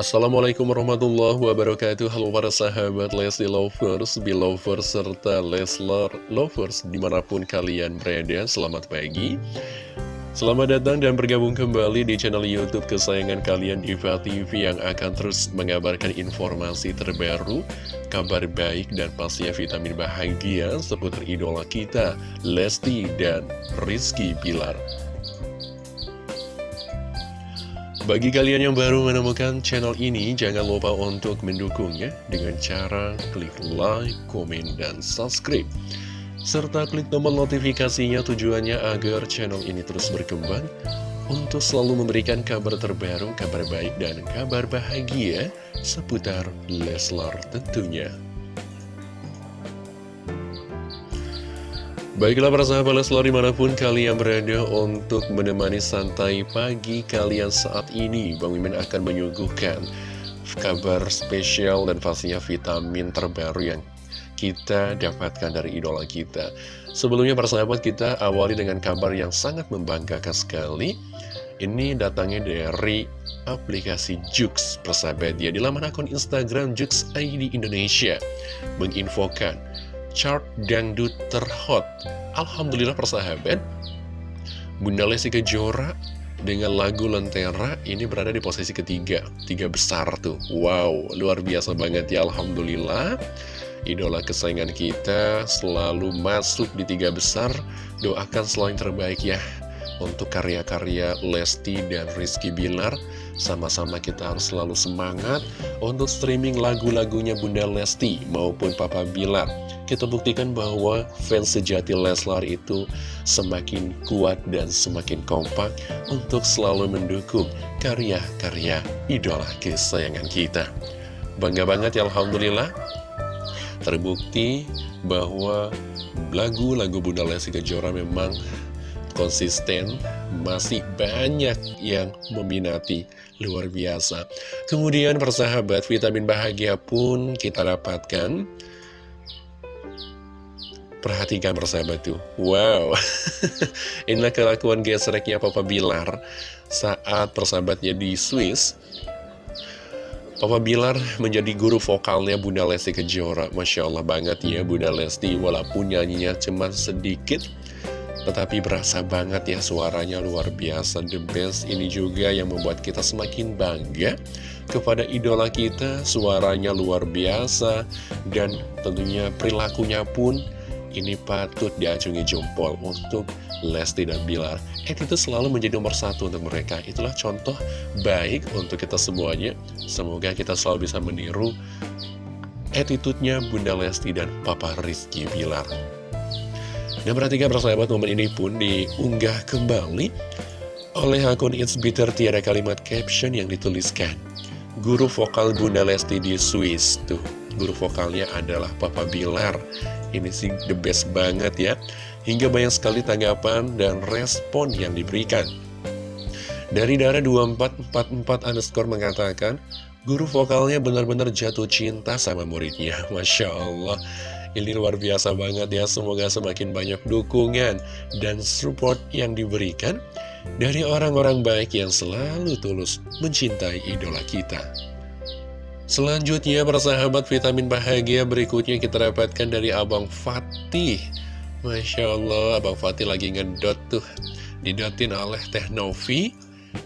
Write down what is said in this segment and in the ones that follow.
Assalamualaikum warahmatullahi wabarakatuh. Halo para sahabat Lesti Lovers, Belovers, serta Leslar Lovers Di mana pun kalian berada, selamat pagi. Selamat datang dan bergabung kembali di channel Youtube kesayangan kalian Diva TV Yang akan terus mengabarkan informasi terbaru Kabar baik dan pastinya vitamin bahagia seputar idola kita Lesti dan Rizky Pilar bagi kalian yang baru menemukan channel ini, jangan lupa untuk mendukungnya dengan cara klik like, komen, dan subscribe. Serta klik tombol notifikasinya tujuannya agar channel ini terus berkembang untuk selalu memberikan kabar terbaru, kabar baik, dan kabar bahagia seputar Leslar tentunya. Baiklah para sahabat Leslar di mana pun kalian berada untuk menemani santai pagi kalian saat ini Bang Mimin akan menyuguhkan kabar spesial dan pastinya vitamin terbaru yang kita dapatkan dari idola kita. Sebelumnya para sahabat kita awali dengan kabar yang sangat membanggakan sekali. Ini datangnya dari aplikasi Jux persahabat ya. Di laman akun Instagram Jux ID Indonesia Menginfokan chart dangdut terhot. Alhamdulillah persahabat, Bunda Lesti Kejora dengan lagu Lentera ini berada di posisi ketiga, tiga besar tuh. Wow, luar biasa banget ya Alhamdulillah. Idola kesayangan kita selalu masuk di tiga besar. Doakan selalu yang terbaik ya untuk karya-karya Lesti dan Rizky Bilar. Sama-sama kita harus selalu semangat untuk streaming lagu-lagunya Bunda Lesti maupun Papa Bilar kita buktikan bahwa fans sejati Leslar itu semakin kuat dan semakin kompak untuk selalu mendukung karya-karya idola kesayangan kita. Bangga banget ya Alhamdulillah, terbukti bahwa lagu-lagu Bunda Lesti Kejora memang konsisten, masih banyak yang meminati, luar biasa. Kemudian persahabat, vitamin bahagia pun kita dapatkan. Perhatikan persahabat tuh. Wow. Inilah kelakuan gesreknya Papa Bilar Saat persahabatnya di Swiss. Papa Bilar menjadi guru vokalnya Bunda Lesti Kejora. Masya Allah banget ya Bunda Lesti Walaupun nyanyinya cuma sedikit Tetapi berasa banget ya suaranya luar biasa The best ini juga yang membuat kita semakin bangga Kepada idola kita Suaranya luar biasa Dan tentunya perilakunya pun ini patut diacungi jempol untuk Lesti dan Bilar. itu selalu menjadi nomor satu untuk mereka. Itulah contoh baik untuk kita semuanya. Semoga kita selalu bisa meniru attitude-nya Bunda Lesti dan Papa Rizky Bilar. Dan perhatikan persahabat momen ini pun diunggah kembali oleh akun It's Bitter tiada kalimat caption yang dituliskan. Guru vokal Bunda Lesti di Swiss. Tuh guru vokalnya adalah Papa Bilar. Ini sih the best banget ya. Hingga banyak sekali tanggapan dan respon yang diberikan. Dari Dara 2444 underscore mengatakan Guru vokalnya benar-benar jatuh cinta sama muridnya. Masya Allah ini luar biasa banget ya Semoga semakin banyak dukungan dan support yang diberikan Dari orang-orang baik yang selalu tulus mencintai idola kita. Selanjutnya persahabat vitamin bahagia berikutnya kita dapatkan dari Abang Fatih. Masya Allah Abang Fatih lagi ngedot tuh. Didotin oleh Teh Novi.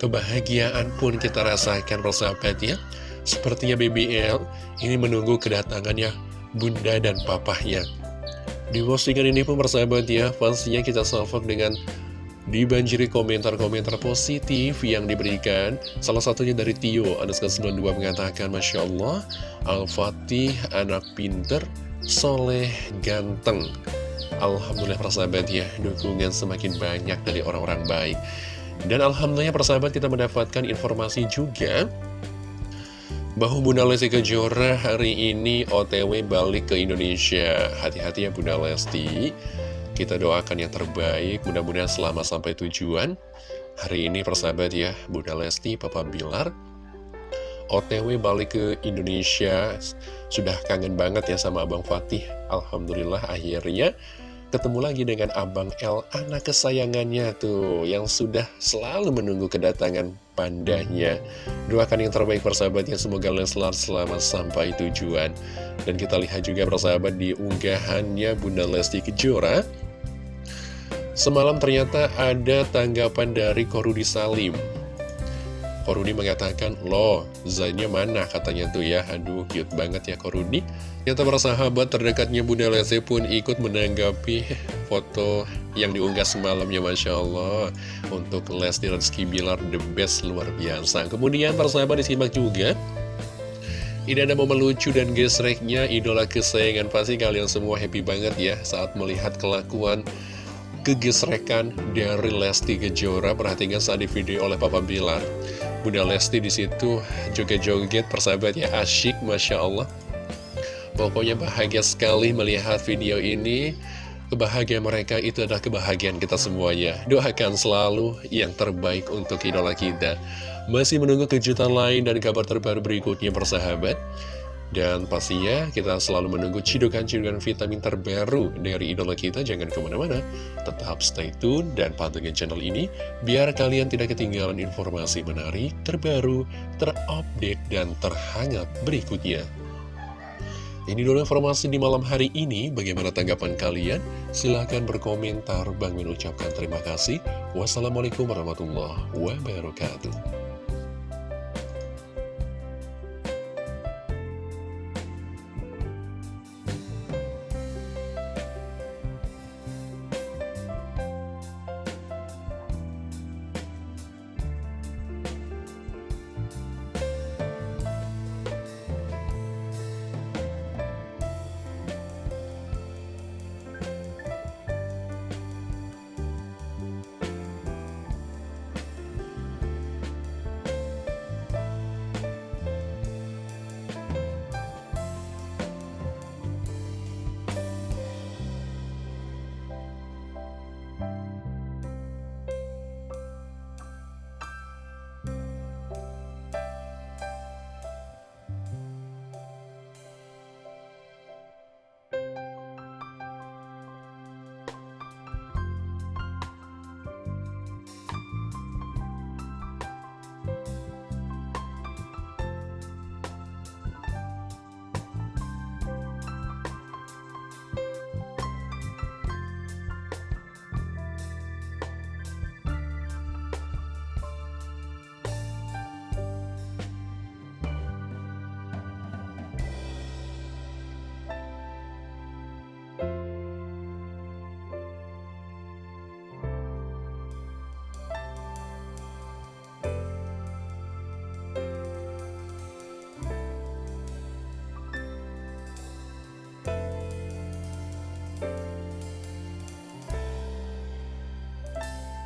Kebahagiaan pun kita rasakan persahabat ya. Sepertinya BBL ini menunggu kedatangannya bunda dan papahnya. Di postingan ini pun persahabat ya Fansnya kita salvok dengan Dibanjiri komentar-komentar positif yang diberikan. Salah satunya dari Tio, Anuska 92 mengatakan Masya Allah, Al-Fatih anak pinter, soleh, ganteng. Alhamdulillah persahabat ya, dukungan semakin banyak dari orang-orang baik. Dan Alhamdulillah persahabat kita mendapatkan informasi juga bahwa Bunda Lesti Kejora hari ini OTW balik ke Indonesia. Hati-hati ya Bunda Lesti. Kita doakan yang terbaik, mudah-mudahan selama sampai tujuan. Hari ini persahabat ya, Bunda Lesti, Papa Bilar, OTW balik ke Indonesia, sudah kangen banget ya sama Abang Fatih. Alhamdulillah akhirnya ketemu lagi dengan Abang L, anak kesayangannya tuh, yang sudah selalu menunggu kedatangan pandanya Doakan yang terbaik persahabatnya Semoga Leslar selamat sampai tujuan. Dan kita lihat juga persahabat di unggahannya Bunda Lesti Kejora. Semalam ternyata ada tanggapan dari Korudi Salim. Korudi mengatakan, loh, Zanya mana? katanya tuh ya, aduh cute banget ya Korudi. Yang sahabat terdekatnya Bunda Lesti pun ikut menanggapi foto yang diunggah semalam ya Masya Allah. Untuk Lesti Rizky Bilar, the best luar biasa. Kemudian persahabat disimak juga. Ini ada momen lucu dan gesreknya idola kesayangan pasti kalian semua happy banget ya saat melihat kelakuan kegesrekan dari Lesti Kejora perhatikan saat di video oleh Papa Bilar Bunda Lesti di situ joget-joget persahabat ya asyik Masya Allah pokoknya bahagia sekali melihat video ini kebahagiaan mereka itu adalah kebahagiaan kita semuanya doakan selalu yang terbaik untuk idola kita masih menunggu kejutan lain dan kabar terbaru berikutnya persahabat dan pastinya kita selalu menunggu cidukan-cidukan vitamin terbaru dari idola kita. Jangan ke mana-mana, tetap stay tune dan pantengin channel ini biar kalian tidak ketinggalan informasi menarik, terbaru, terupdate, dan terhangat berikutnya. Ini dulu informasi di malam hari ini. Bagaimana tanggapan kalian? Silahkan berkomentar. Bang Min ucapkan terima kasih. Wassalamualaikum warahmatullahi wabarakatuh.